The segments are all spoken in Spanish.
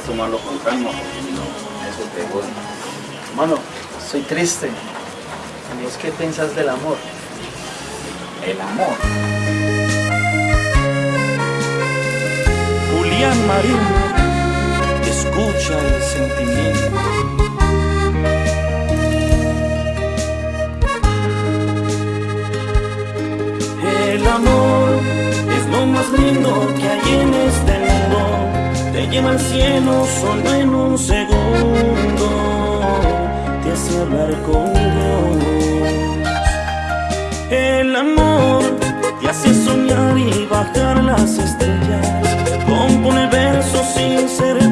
que tomarlo con calma, eso te jode. Hermano, soy triste. ¿Y vos qué pensás del amor? El amor. Julián Marín, escucha el sentimiento. El amor es lo más lindo que hay en este lleva al cielo solo en un segundo te hace hablar con Dios. El amor te hace soñar y bajar las estrellas, compone versos sin ser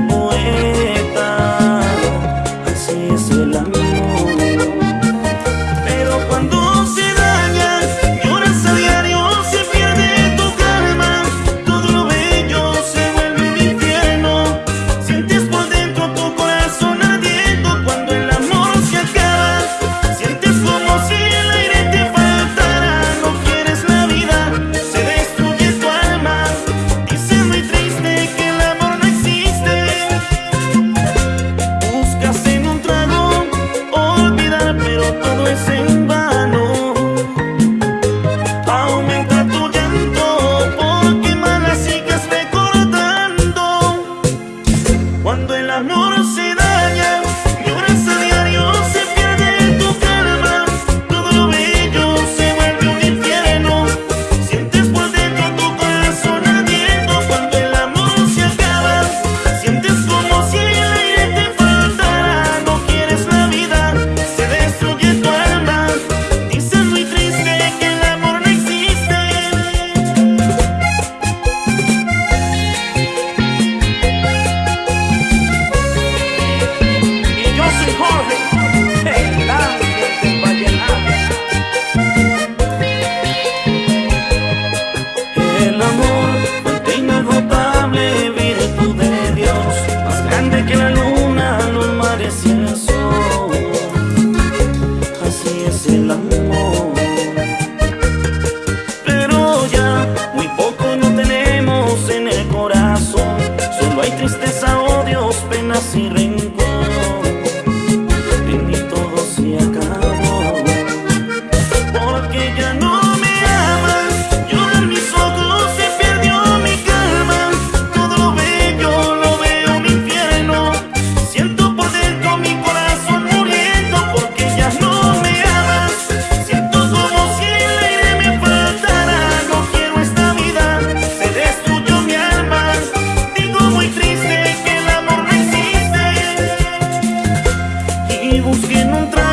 busquei num trânsito